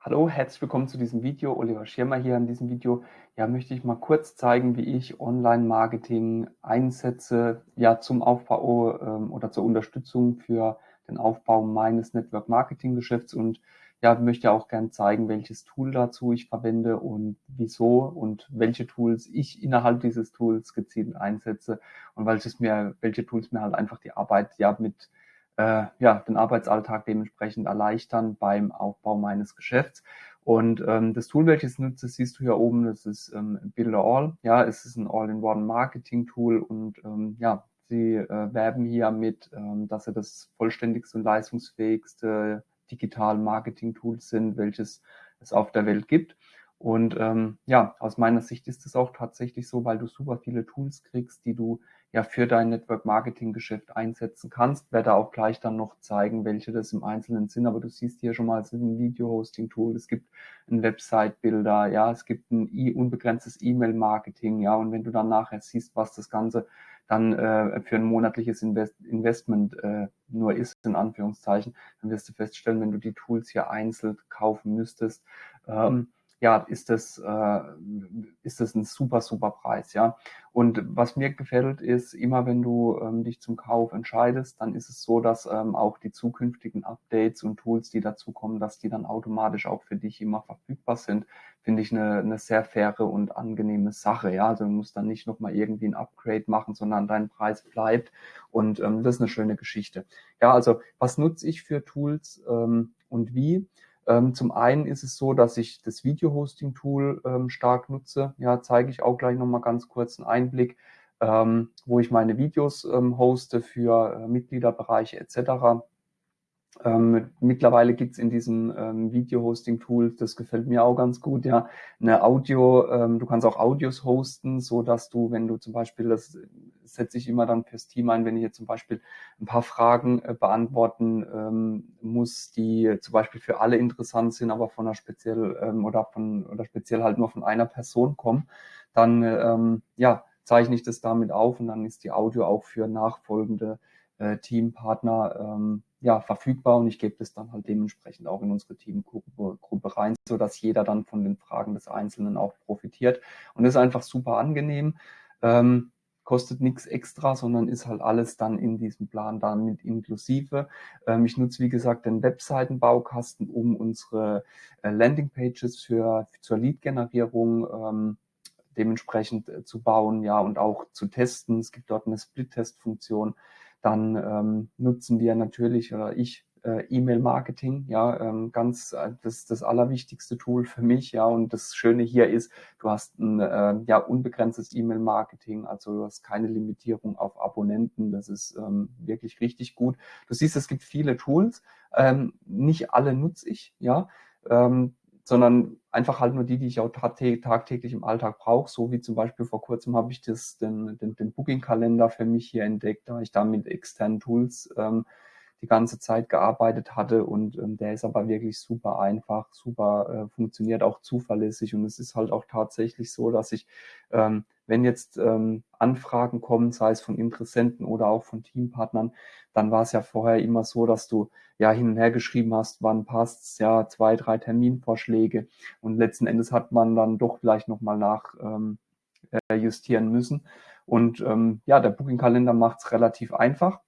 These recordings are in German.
Hallo, herzlich willkommen zu diesem Video. Oliver Schirmer hier in diesem Video. Ja, möchte ich mal kurz zeigen, wie ich Online-Marketing einsetze, ja, zum Aufbau ähm, oder zur Unterstützung für den Aufbau meines Network-Marketing-Geschäfts und ja, möchte auch gern zeigen, welches Tool dazu ich verwende und wieso und welche Tools ich innerhalb dieses Tools gezielt einsetze und welches mir, welche Tools mir halt einfach die Arbeit ja mit äh, ja, den Arbeitsalltag dementsprechend erleichtern beim Aufbau meines Geschäfts. Und ähm, das Tool, welches nutze, siehst du hier oben, das ist ähm, Builder All. Ja, es ist ein All-in-One-Marketing-Tool und ähm, ja, sie äh, werben hier mit, ähm, dass sie das vollständigste und leistungsfähigste Digital-Marketing-Tool sind, welches es auf der Welt gibt. Und ähm, ja, aus meiner Sicht ist es auch tatsächlich so, weil du super viele Tools kriegst, die du ja für dein Network Marketing Geschäft einsetzen kannst. Werde auch gleich dann noch zeigen, welche das im Einzelnen sind. Aber du siehst hier schon mal, es ist ein Video Hosting Tool, es gibt ein Website Builder, ja, es gibt ein e unbegrenztes E-Mail Marketing, ja. Und wenn du dann nachher siehst, was das Ganze dann äh, für ein monatliches Invest Investment äh, nur ist, in Anführungszeichen, dann wirst du feststellen, wenn du die Tools hier einzeln kaufen müsstest, ähm, ja, ist das, äh, ist das ein super, super Preis, ja. Und was mir gefällt, ist, immer wenn du ähm, dich zum Kauf entscheidest, dann ist es so, dass ähm, auch die zukünftigen Updates und Tools, die dazu kommen, dass die dann automatisch auch für dich immer verfügbar sind, finde ich eine, eine sehr faire und angenehme Sache, ja. Also du musst dann nicht nochmal irgendwie ein Upgrade machen, sondern dein Preis bleibt und ähm, das ist eine schöne Geschichte. Ja, also was nutze ich für Tools ähm, und wie? Ähm, zum einen ist es so, dass ich das Video-Hosting-Tool ähm, stark nutze. Ja, zeige ich auch gleich nochmal ganz kurz einen Einblick, ähm, wo ich meine Videos ähm, hoste für äh, Mitgliederbereiche etc. Ähm, mittlerweile gibt's in diesem ähm, Video-Hosting-Tool, das gefällt mir auch ganz gut, ja, eine Audio, ähm, du kannst auch Audios hosten, so dass du, wenn du zum Beispiel, das setze ich immer dann fürs Team ein, wenn ich jetzt zum Beispiel ein paar Fragen äh, beantworten ähm, muss, die zum Beispiel für alle interessant sind, aber von einer speziell ähm, oder von oder speziell halt nur von einer Person kommen, dann ähm, ja, zeichne ich das damit auf und dann ist die Audio auch für nachfolgende äh, Teampartner ähm, ja, verfügbar und ich gebe das dann halt dementsprechend auch in unsere Teamgruppe Gruppe rein, so dass jeder dann von den Fragen des Einzelnen auch profitiert. Und das ist einfach super angenehm. Ähm, kostet nichts extra, sondern ist halt alles dann in diesem Plan damit inklusive. Ähm, ich nutze, wie gesagt, den Webseitenbaukasten, um unsere äh, Landingpages für, zur Lead-Generierung ähm, dementsprechend äh, zu bauen, ja, und auch zu testen. Es gibt dort eine Split-Test-Funktion dann ähm, nutzen wir natürlich oder ich äh, E-Mail-Marketing, ja, ähm, ganz äh, das das allerwichtigste Tool für mich, ja. Und das Schöne hier ist, du hast ein äh, ja unbegrenztes E-Mail-Marketing, also du hast keine Limitierung auf Abonnenten. Das ist ähm, wirklich richtig gut. Du siehst, es gibt viele Tools, ähm, nicht alle nutze ich, ja. Ähm, sondern einfach halt nur die, die ich auch tagtäglich im Alltag brauche. So wie zum Beispiel vor kurzem habe ich das, den, den, den Booking-Kalender für mich hier entdeckt, da ich da mit externen Tools ähm, die ganze Zeit gearbeitet hatte und ähm, der ist aber wirklich super einfach, super äh, funktioniert auch zuverlässig und es ist halt auch tatsächlich so, dass ich ähm, wenn jetzt ähm, Anfragen kommen, sei es von Interessenten oder auch von Teampartnern, dann war es ja vorher immer so, dass du ja hin und her geschrieben hast, wann passt's, ja, zwei, drei Terminvorschläge und letzten Endes hat man dann doch vielleicht nochmal nach ähm, äh, justieren müssen. Und ähm, ja, der Booking-Kalender macht es relativ einfach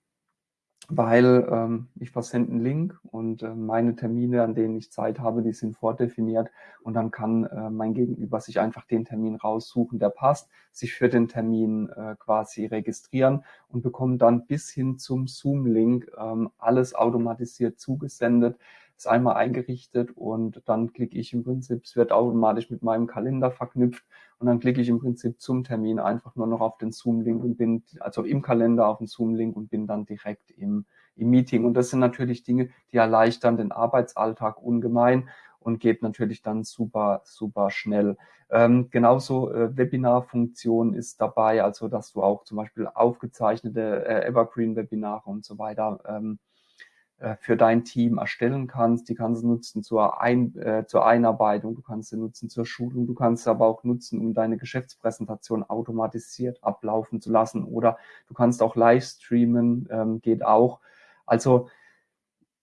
weil ähm, ich versende einen Link und äh, meine Termine, an denen ich Zeit habe, die sind vordefiniert und dann kann äh, mein Gegenüber sich einfach den Termin raussuchen, der passt, sich für den Termin äh, quasi registrieren und bekommt dann bis hin zum Zoom-Link ähm, alles automatisiert zugesendet ist einmal eingerichtet und dann klicke ich im Prinzip, es wird automatisch mit meinem Kalender verknüpft und dann klicke ich im Prinzip zum Termin einfach nur noch auf den Zoom-Link und bin, also im Kalender auf den Zoom-Link und bin dann direkt im, im Meeting. Und das sind natürlich Dinge, die erleichtern den Arbeitsalltag ungemein und geht natürlich dann super, super schnell. Ähm, genauso äh, Webinar-Funktion ist dabei, also dass du auch zum Beispiel aufgezeichnete äh, Evergreen-Webinare und so weiter ähm, äh, für dein Team erstellen kannst. Die kannst du nutzen zur, Ein äh, zur Einarbeitung, du kannst sie nutzen zur Schulung, du kannst sie aber auch nutzen, um deine Geschäftspräsentation automatisiert ablaufen zu lassen oder du kannst auch live streamen, ähm, geht auch. Also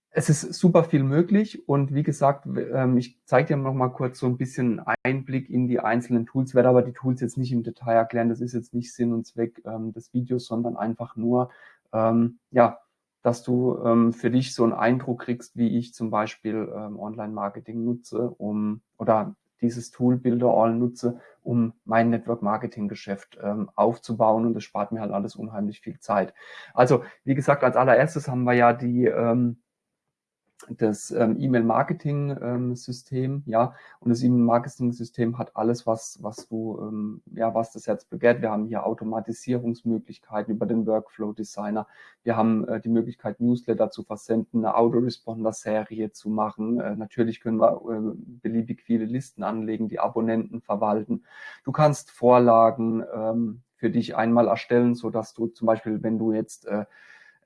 Es ist super viel möglich und wie gesagt, ähm, ich zeige dir noch mal kurz so ein bisschen Einblick in die einzelnen Tools, werde aber die Tools jetzt nicht im Detail erklären. Das ist jetzt nicht Sinn und Zweck ähm, des Videos, sondern einfach nur, ähm, ja, dass du für dich so einen Eindruck kriegst, wie ich zum Beispiel Online-Marketing nutze, um oder dieses Tool Builder All nutze, um mein Network Marketing Geschäft ähm, aufzubauen und das spart mir halt alles unheimlich viel Zeit. Also wie gesagt, als allererstes haben wir ja die ähm, das ähm, E-Mail-Marketing-System, ähm, ja, und das E-Mail-Marketing-System hat alles, was, was du, ähm, ja, was das Herz begehrt. Wir haben hier Automatisierungsmöglichkeiten über den Workflow-Designer. Wir haben äh, die Möglichkeit, Newsletter zu versenden, eine Autoresponder-Serie zu machen. Äh, natürlich können wir äh, beliebig viele Listen anlegen, die Abonnenten verwalten. Du kannst Vorlagen ähm, für dich einmal erstellen, so dass du zum Beispiel, wenn du jetzt äh,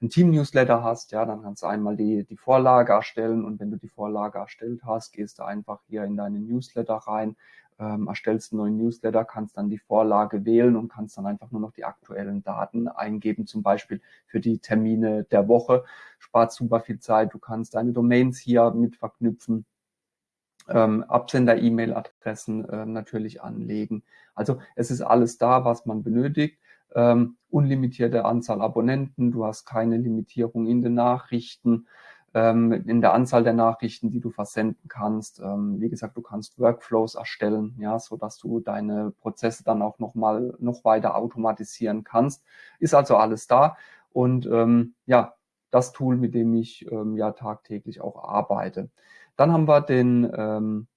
ein Team-Newsletter hast, ja, dann kannst du einmal die, die Vorlage erstellen und wenn du die Vorlage erstellt hast, gehst du einfach hier in deinen Newsletter rein, ähm, erstellst einen neuen Newsletter, kannst dann die Vorlage wählen und kannst dann einfach nur noch die aktuellen Daten eingeben, zum Beispiel für die Termine der Woche. Spart super viel Zeit. Du kannst deine Domains hier mit verknüpfen. Ähm, Absender-E-Mail-Adressen äh, natürlich anlegen. Also es ist alles da, was man benötigt ähm, unlimitierte Anzahl Abonnenten, du hast keine Limitierung in den Nachrichten, ähm, in der Anzahl der Nachrichten, die du versenden kannst. Ähm, wie gesagt, du kannst Workflows erstellen, ja, so dass du deine Prozesse dann auch noch mal noch weiter automatisieren kannst. Ist also alles da und ähm, ja, das Tool, mit dem ich ähm, ja tagtäglich auch arbeite. Dann haben wir den ähm,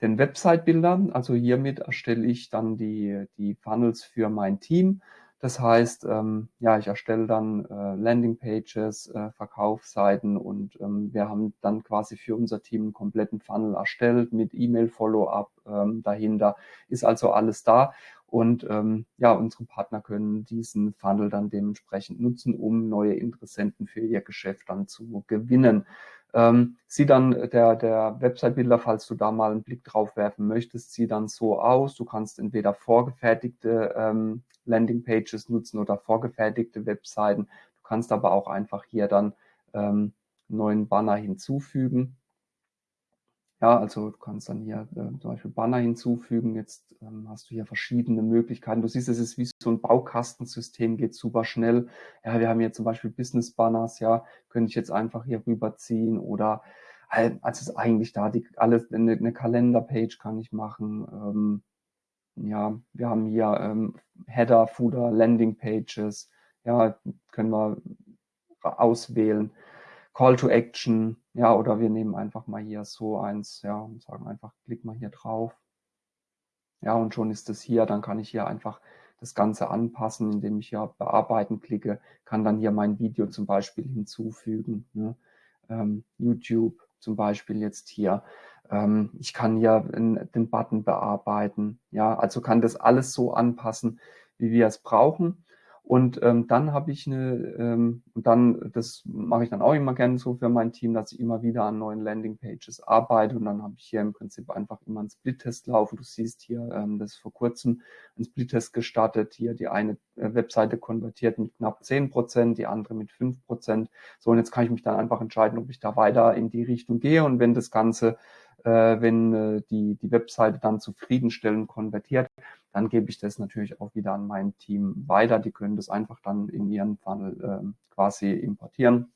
den Website-Bildern. Also hiermit erstelle ich dann die, die Funnels für mein Team. Das heißt, ähm, ja, ich erstelle dann äh, Landingpages, äh, Verkaufsseiten und ähm, wir haben dann quasi für unser Team einen kompletten Funnel erstellt mit E-Mail-Follow-up ähm, dahinter. Ist also alles da und ähm, ja, unsere Partner können diesen Funnel dann dementsprechend nutzen, um neue Interessenten für ihr Geschäft dann zu gewinnen. Ähm, sieht dann der, der Website-Builder, falls du da mal einen Blick drauf werfen möchtest, sieht dann so aus. Du kannst entweder vorgefertigte ähm, Landing-Pages nutzen oder vorgefertigte Webseiten. Du kannst aber auch einfach hier dann ähm, neuen Banner hinzufügen. Ja, also du kannst dann hier äh, zum Beispiel Banner hinzufügen. Jetzt ähm, hast du hier verschiedene Möglichkeiten. Du siehst, es ist wie so ein Baukastensystem, geht super schnell. Ja, wir haben hier zum Beispiel Business Banners, ja, könnte ich jetzt einfach hier rüberziehen oder halt, also ist eigentlich da die alles eine, eine Kalenderpage kann ich machen. Ähm, ja, wir haben hier ähm, Header, Footer, Landing Pages. Ja, können wir auswählen. Call to Action, ja, oder wir nehmen einfach mal hier so eins, ja, und sagen einfach, klick mal hier drauf. Ja, und schon ist es hier, dann kann ich hier einfach das Ganze anpassen, indem ich hier bearbeiten klicke, kann dann hier mein Video zum Beispiel hinzufügen. Ne? Ähm, YouTube zum Beispiel jetzt hier. Ähm, ich kann hier den Button bearbeiten. Ja, also kann das alles so anpassen, wie wir es brauchen. Und ähm, dann habe ich eine, ähm, und dann, das mache ich dann auch immer gerne so für mein Team, dass ich immer wieder an neuen Landingpages arbeite und dann habe ich hier im Prinzip einfach immer einen Split-Test laufen. Du siehst hier, ähm, das ist vor kurzem ein Split-Test gestartet. Hier die eine äh, Webseite konvertiert mit knapp zehn Prozent, die andere mit fünf Prozent. So, und jetzt kann ich mich dann einfach entscheiden, ob ich da weiter in die Richtung gehe und wenn das Ganze wenn äh, die, die Webseite dann zufriedenstellend konvertiert, dann gebe ich das natürlich auch wieder an mein Team weiter. Die können das einfach dann in ihren Funnel äh, quasi importieren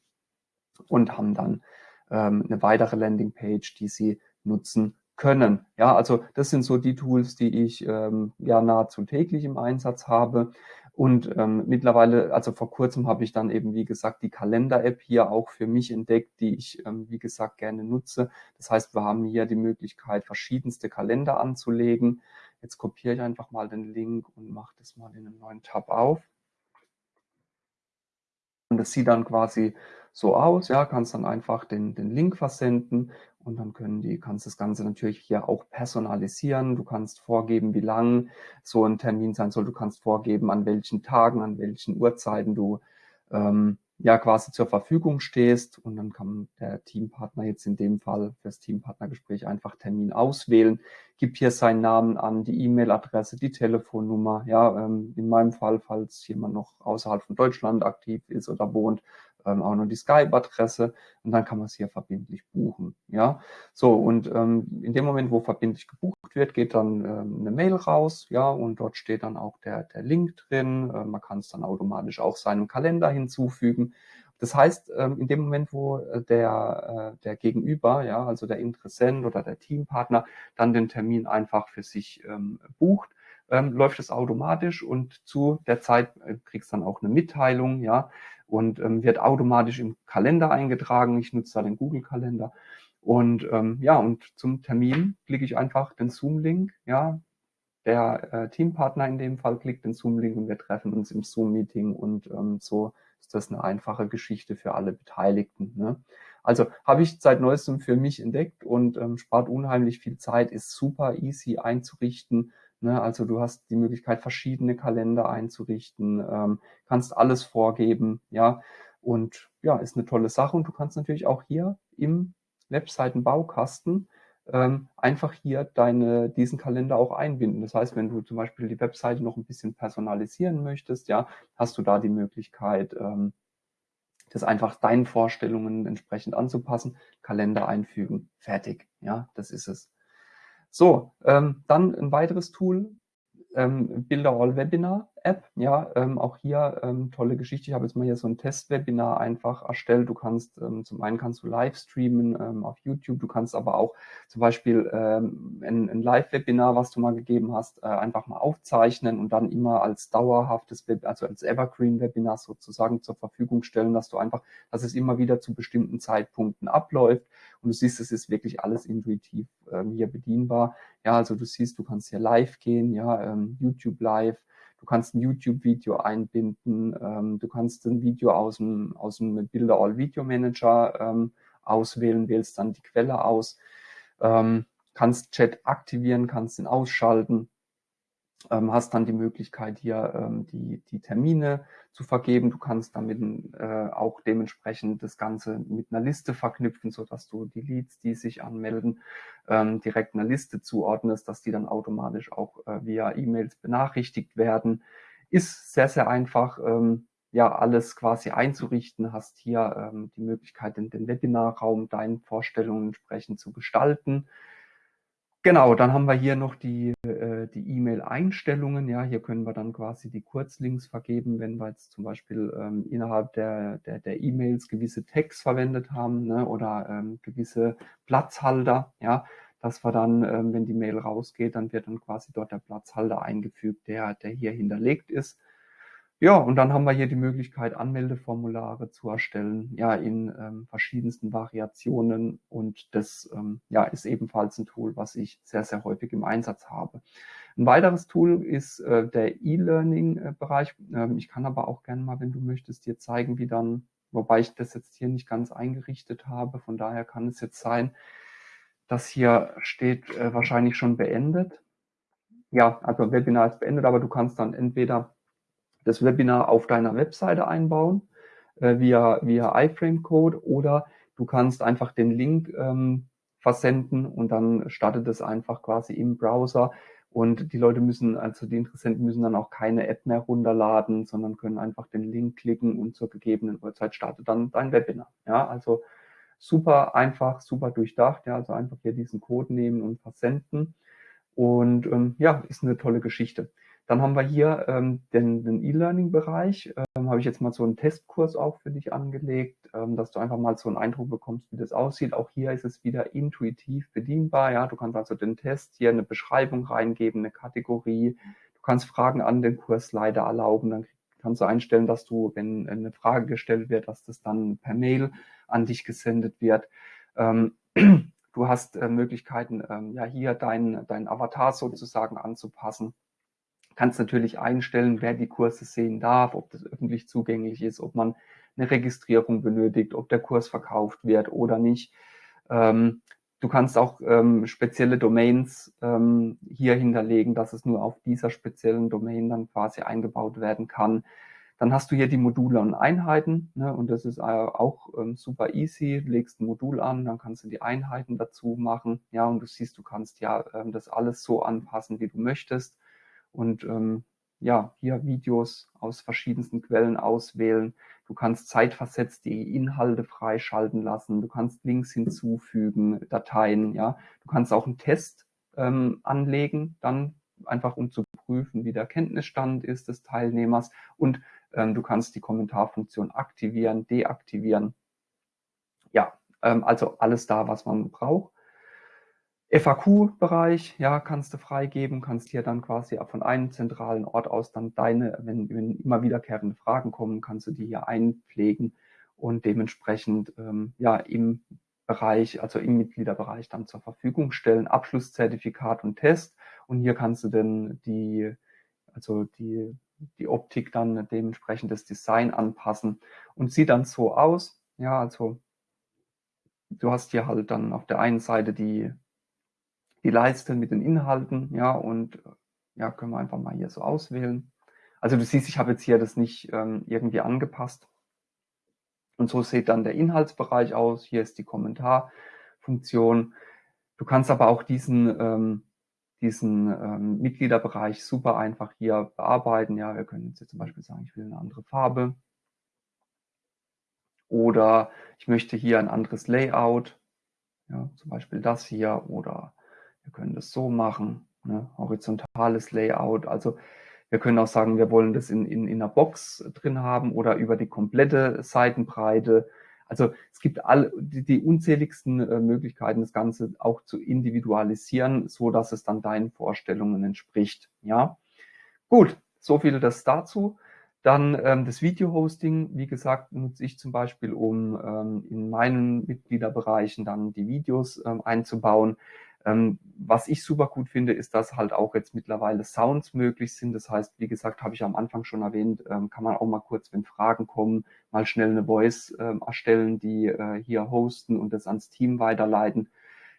und haben dann ähm, eine weitere Landingpage, die sie nutzen können. Ja, also das sind so die Tools, die ich ähm, ja nahezu täglich im Einsatz habe. Und ähm, mittlerweile, also vor kurzem habe ich dann eben, wie gesagt, die Kalender-App hier auch für mich entdeckt, die ich, ähm, wie gesagt, gerne nutze. Das heißt, wir haben hier die Möglichkeit, verschiedenste Kalender anzulegen. Jetzt kopiere ich einfach mal den Link und mache das mal in einem neuen Tab auf. Und das sieht dann quasi so aus, ja, kannst dann einfach den, den Link versenden und dann können die, kannst das Ganze natürlich hier auch personalisieren. Du kannst vorgeben, wie lang so ein Termin sein soll. Du kannst vorgeben, an welchen Tagen, an welchen Uhrzeiten du ähm, ja quasi zur Verfügung stehst. Und dann kann der Teampartner jetzt in dem Fall fürs Teampartnergespräch einfach Termin auswählen, gibt hier seinen Namen an, die E-Mail-Adresse, die Telefonnummer. Ja, ähm, in meinem Fall, falls jemand noch außerhalb von Deutschland aktiv ist oder wohnt, ähm, auch noch die Skype-Adresse und dann kann man es hier verbindlich buchen. Ja, so und ähm, in dem Moment, wo verbindlich gebucht wird, geht dann ähm, eine Mail raus, ja, und dort steht dann auch der, der Link drin. Äh, man kann es dann automatisch auch seinem Kalender hinzufügen. Das heißt, ähm, in dem Moment, wo äh, der, äh, der Gegenüber, ja, also der Interessent oder der Teampartner, dann den Termin einfach für sich ähm, bucht, ähm, läuft es automatisch und zu der Zeit äh, kriegst dann auch eine Mitteilung, ja, und ähm, wird automatisch im Kalender eingetragen. Ich nutze da den Google-Kalender. Und ähm, ja, und zum Termin klicke ich einfach den Zoom-Link, ja, der äh, Teampartner in dem Fall klickt den Zoom-Link und wir treffen uns im Zoom-Meeting und ähm, so ist das eine einfache Geschichte für alle Beteiligten. Ne? Also habe ich seit neuestem für mich entdeckt und ähm, spart unheimlich viel Zeit, ist super easy einzurichten. Ne? Also du hast die Möglichkeit, verschiedene Kalender einzurichten, ähm, kannst alles vorgeben, ja. Und ja, ist eine tolle Sache. Und du kannst natürlich auch hier im Webseitenbaukasten ähm, einfach hier deine, diesen Kalender auch einbinden. Das heißt, wenn du zum Beispiel die Webseite noch ein bisschen personalisieren möchtest, ja, hast du da die Möglichkeit, ähm, das einfach deinen Vorstellungen entsprechend anzupassen, Kalender einfügen, fertig. Ja, das ist es. So, ähm, dann ein weiteres Tool, ähm, All Webinar App. Ja, ähm, auch hier ähm, tolle Geschichte. Ich habe jetzt mal hier so ein Testwebinar einfach erstellt. Du kannst ähm, zum einen kannst du live streamen ähm, auf YouTube. Du kannst aber auch zum Beispiel ähm, ein, ein Live-Webinar, was du mal gegeben hast, äh, einfach mal aufzeichnen und dann immer als dauerhaftes, Web also als Evergreen-Webinar sozusagen zur Verfügung stellen, dass du einfach, dass es immer wieder zu bestimmten Zeitpunkten abläuft. Und du siehst, es ist wirklich alles intuitiv ähm, hier bedienbar. Ja, also du siehst, du kannst hier live gehen, ja, YouTube live. Du kannst ein YouTube-Video einbinden. Ähm, du kannst ein Video aus dem, aus dem Bilder All Video Manager ähm, auswählen, wählst dann die Quelle aus. Ähm, kannst Chat aktivieren, kannst ihn ausschalten ähm, hast dann die Möglichkeit hier ähm, die, die Termine zu vergeben. Du kannst damit äh, auch dementsprechend das Ganze mit einer Liste verknüpfen, so dass du die Leads, die sich anmelden, ähm, direkt einer Liste zuordnest, dass die dann automatisch auch äh, via E-Mails benachrichtigt werden. Ist sehr, sehr einfach, ähm, ja, alles quasi einzurichten, hast hier ähm, die Möglichkeit, den, den Webinarraum deinen Vorstellungen entsprechend zu gestalten. Genau, dann haben wir hier noch die äh, die E-Mail-Einstellungen. Ja, hier können wir dann quasi die Kurzlinks vergeben, wenn wir jetzt zum Beispiel ähm, innerhalb der der der E-Mails gewisse Tags verwendet haben ne, oder ähm, gewisse Platzhalter. Ja, dass wir dann, ähm, wenn die Mail rausgeht, dann wird dann quasi dort der Platzhalter eingefügt, der der hier hinterlegt ist. Ja, und dann haben wir hier die Möglichkeit, Anmeldeformulare zu erstellen, ja, in ähm, verschiedensten Variationen. Und das ähm, ja, ist ebenfalls ein Tool, was ich sehr, sehr häufig im Einsatz habe. Ein weiteres Tool ist äh, der E-Learning-Bereich. Ähm, ich kann aber auch gerne mal, wenn du möchtest, dir zeigen, wie dann, wobei ich das jetzt hier nicht ganz eingerichtet habe. Von daher kann es jetzt sein, dass hier steht äh, wahrscheinlich schon beendet. Ja, also Webinar ist beendet, aber du kannst dann entweder das Webinar auf deiner Webseite einbauen äh, via, via iFrame-Code oder du kannst einfach den Link ähm, versenden und dann startet es einfach quasi im Browser und die Leute müssen, also die Interessenten müssen dann auch keine App mehr runterladen, sondern können einfach den Link klicken und zur gegebenen Uhrzeit startet dann dein Webinar. Ja, also super einfach, super durchdacht. Ja, also einfach hier diesen Code nehmen und versenden. Und ähm, ja, ist eine tolle Geschichte. Dann haben wir hier ähm, den, den E-Learning-Bereich. Ähm, Habe ich jetzt mal so einen Testkurs auch für dich angelegt, ähm, dass du einfach mal so einen Eindruck bekommst, wie das aussieht. Auch hier ist es wieder intuitiv bedienbar. Ja, du kannst also den Test hier eine Beschreibung reingeben, eine Kategorie. Du kannst Fragen an den Kursleiter erlauben. Dann kannst du einstellen, dass du, wenn eine Frage gestellt wird, dass das dann per Mail an dich gesendet wird. Ähm, du hast äh, Möglichkeiten, ähm, ja hier deinen dein Avatar sozusagen anzupassen kannst natürlich einstellen, wer die Kurse sehen darf, ob das öffentlich zugänglich ist, ob man eine Registrierung benötigt, ob der Kurs verkauft wird oder nicht. Ähm, du kannst auch ähm, spezielle Domains ähm, hier hinterlegen, dass es nur auf dieser speziellen Domain dann quasi eingebaut werden kann. Dann hast du hier die Module und Einheiten ne, und das ist äh, auch ähm, super easy. Legst ein Modul an, dann kannst du die Einheiten dazu machen. Ja, und du siehst, du kannst ja ähm, das alles so anpassen, wie du möchtest und ähm, ja, hier Videos aus verschiedensten Quellen auswählen. Du kannst zeitversetzt die Inhalte freischalten lassen. Du kannst Links hinzufügen, Dateien, ja. Du kannst auch einen Test ähm, anlegen, dann einfach um zu prüfen, wie der Kenntnisstand ist des Teilnehmers. Und ähm, du kannst die Kommentarfunktion aktivieren, deaktivieren. Ja, ähm, also alles da, was man braucht. FAQ-Bereich, ja, kannst du freigeben, kannst hier dann quasi von einem zentralen Ort aus dann deine, wenn, wenn immer wiederkehrende Fragen kommen, kannst du die hier einpflegen und dementsprechend ähm, ja im Bereich, also im Mitgliederbereich dann zur Verfügung stellen. Abschlusszertifikat und Test. Und hier kannst du dann die, also die, die Optik dann dementsprechend das Design anpassen und sieht dann so aus. Ja, also du hast hier halt dann auf der einen Seite die die Leiste mit den Inhalten, ja, und ja, können wir einfach mal hier so auswählen. Also du siehst, ich habe jetzt hier das nicht ähm, irgendwie angepasst. Und so sieht dann der Inhaltsbereich aus. Hier ist die Kommentarfunktion. Du kannst aber auch diesen, ähm, diesen ähm, Mitgliederbereich super einfach hier bearbeiten. Ja, wir können jetzt hier zum Beispiel sagen, ich will eine andere Farbe. Oder ich möchte hier ein anderes Layout. Ja, zum Beispiel das hier oder wir können das so machen, ne? horizontales Layout. Also wir können auch sagen, wir wollen das in, in, in einer Box drin haben oder über die komplette Seitenbreite. Also es gibt alle die, die unzähligsten äh, Möglichkeiten, das Ganze auch zu individualisieren, so dass es dann deinen Vorstellungen entspricht. Ja, gut, so viel das dazu. Dann ähm, das Video-Hosting, wie gesagt, nutze ich zum Beispiel, um ähm, in meinen Mitgliederbereichen dann die Videos ähm, einzubauen. Ähm, was ich super gut finde, ist, dass halt auch jetzt mittlerweile Sounds möglich sind. Das heißt, wie gesagt, habe ich am Anfang schon erwähnt, ähm, kann man auch mal kurz, wenn Fragen kommen, mal schnell eine Voice ähm, erstellen, die äh, hier hosten und das ans Team weiterleiten.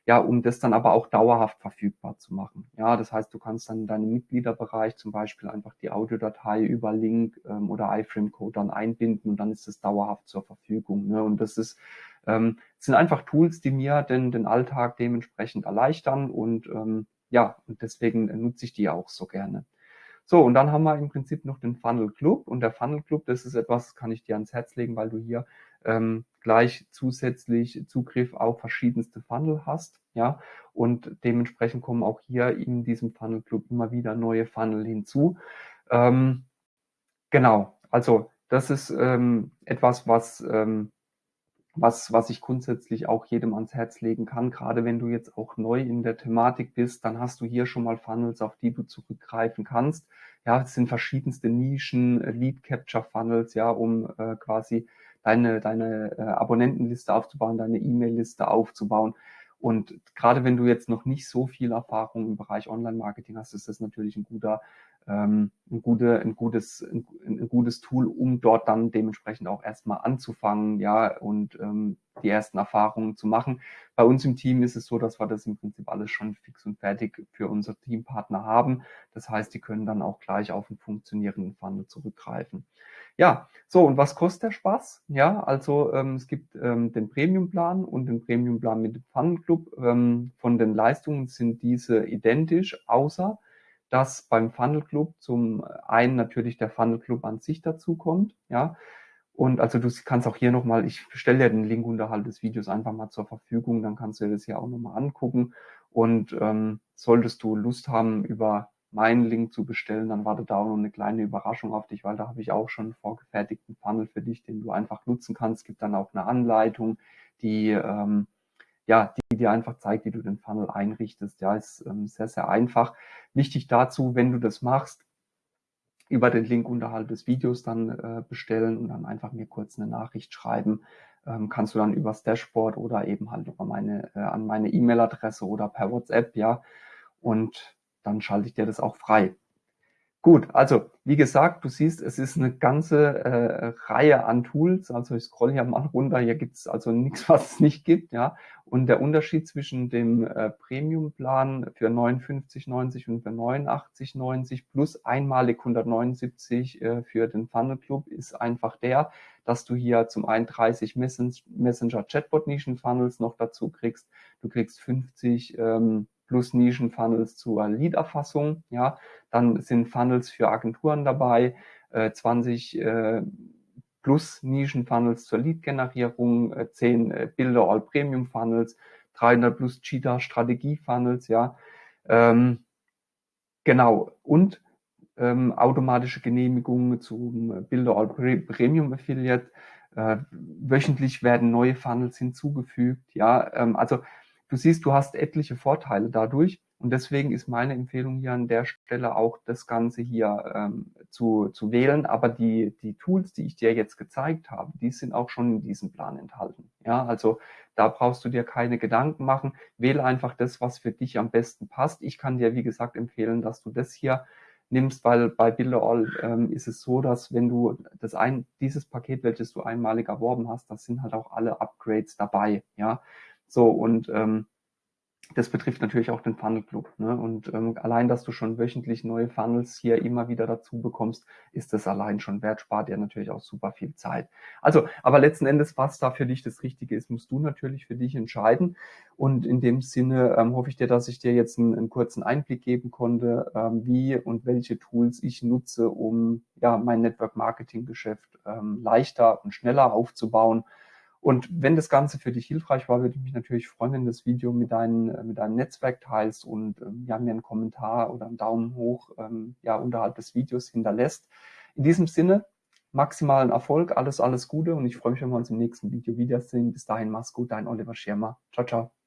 Ja, um das dann aber auch dauerhaft verfügbar zu machen. Ja, das heißt, du kannst dann in deinem Mitgliederbereich zum Beispiel einfach die Audiodatei über Link ähm, oder iFrame-Code dann einbinden und dann ist es dauerhaft zur Verfügung. Ne? Und das ist ähm, sind einfach Tools, die mir den, den Alltag dementsprechend erleichtern und ähm, ja, und deswegen nutze ich die auch so gerne. So, und dann haben wir im Prinzip noch den Funnel Club. Und der Funnel Club, das ist etwas, kann ich dir ans Herz legen, weil du hier ähm, gleich zusätzlich Zugriff auf verschiedenste Funnel hast. Ja, und dementsprechend kommen auch hier in diesem Funnel Club immer wieder neue Funnel hinzu. Ähm, genau, also das ist ähm, etwas, was ähm, was, was ich grundsätzlich auch jedem ans Herz legen kann. Gerade wenn du jetzt auch neu in der Thematik bist, dann hast du hier schon mal Funnels, auf die du zurückgreifen kannst. Ja, es sind verschiedenste Nischen, äh, Lead Capture Funnels, ja, um äh, quasi deine, deine äh, Abonnentenliste aufzubauen, deine E-Mail-Liste aufzubauen. Und gerade wenn du jetzt noch nicht so viel Erfahrung im Bereich Online-Marketing hast, ist das natürlich ein guter ähm, ein, gute, ein, gutes, ein, ein, gutes Tool, um dort dann dementsprechend auch erstmal anzufangen, ja, und ähm, die ersten Erfahrungen zu machen. Bei uns im Team ist es so, dass wir das im Prinzip alles schon fix und fertig für unsere Teampartner haben. Das heißt, die können dann auch gleich auf einen funktionierenden Funnel zurückgreifen. Ja, so und was kostet der Spaß? Ja, also ähm, es gibt ähm, den Premium-Plan und den Premium-Plan mit dem Funnel Club. Ähm, von den Leistungen sind diese identisch, außer dass beim Funnel Club zum einen natürlich der Funnel Club an sich dazu kommt, ja. Und also du kannst auch hier nochmal, ich stelle dir den Link unterhalb des Videos einfach mal zur Verfügung, dann kannst du dir das hier auch nochmal angucken. Und ähm, solltest du Lust haben, über meinen Link zu bestellen, dann wartet da auch noch eine kleine Überraschung auf dich, weil da habe ich auch schon einen vorgefertigten Funnel für dich, den du einfach nutzen kannst. Es gibt dann auch eine Anleitung, die ähm, ja, die dir einfach zeigt, wie du den Funnel einrichtest. Ja, ist ähm, sehr, sehr einfach. Wichtig dazu, wenn du das machst, über den Link unterhalb des Videos dann äh, bestellen und dann einfach mir kurz eine Nachricht schreiben. Ähm, kannst du dann übers Dashboard oder eben halt über meine, äh, an meine E-Mail-Adresse oder per WhatsApp, ja. Und dann schalte ich dir das auch frei. Gut, also wie gesagt, du siehst, es ist eine ganze äh, Reihe an Tools. Also ich scroll hier mal runter, hier gibt es also nichts, was es nicht gibt, ja. Und der Unterschied zwischen dem äh, Premium-Plan für 59,90 und für 89,90 plus einmalig 179 äh, für den Funnel Club ist einfach der, dass du hier zum einen 30 Messenger Chatbot Nischen Funnels noch dazu kriegst. Du kriegst 50 ähm, plus Nischen-Funnels zur Lead-Erfassung. Ja, dann sind Funnels für Agenturen dabei, äh, 20 äh, plus Nischen-Funnels zur Lead-Generierung, äh, 10 äh, Bilder All Premium Funnels, 300 plus Cheetah Strategie Funnels, ja. Ähm, genau. Und ähm, automatische Genehmigungen zum Bilder All Premium Affiliate. Äh, wöchentlich werden neue Funnels hinzugefügt. Ja, ähm, also du siehst, du hast etliche Vorteile dadurch. Und deswegen ist meine Empfehlung hier an der Stelle auch das Ganze hier ähm, zu, zu wählen. Aber die, die Tools, die ich dir jetzt gezeigt habe, die sind auch schon in diesem Plan enthalten. Ja, also da brauchst du dir keine Gedanken machen. Wähle einfach das, was für dich am besten passt. Ich kann dir, wie gesagt, empfehlen, dass du das hier nimmst, weil bei Builderall ähm, ist es so, dass wenn du das ein, dieses Paket, welches du einmalig erworben hast, das sind halt auch alle Upgrades dabei, ja. So und ähm, das betrifft natürlich auch den Funnel Club. Ne? Und ähm, allein, dass du schon wöchentlich neue Funnels hier immer wieder dazu bekommst, ist das allein schon wert, spart dir natürlich auch super viel Zeit. Also, aber letzten Endes, was da für dich das Richtige ist, musst du natürlich für dich entscheiden. Und in dem Sinne ähm, hoffe ich dir, dass ich dir jetzt einen, einen kurzen Einblick geben konnte, ähm, wie und welche Tools ich nutze, um ja mein Network Marketing Geschäft ähm, leichter und schneller aufzubauen und wenn das Ganze für dich hilfreich war, würde ich mich natürlich freuen, wenn du das Video mit, dein, äh, mit deinem Netzwerk teilst und ähm, ja, mir einen Kommentar oder einen Daumen hoch ähm, ja, unterhalb des Videos hinterlässt. In diesem Sinne, maximalen Erfolg, alles, alles Gute und ich freue mich, wenn wir uns im nächsten Video wiedersehen. Bis dahin, mach's gut, dein Oliver Schirmer. Ciao, ciao.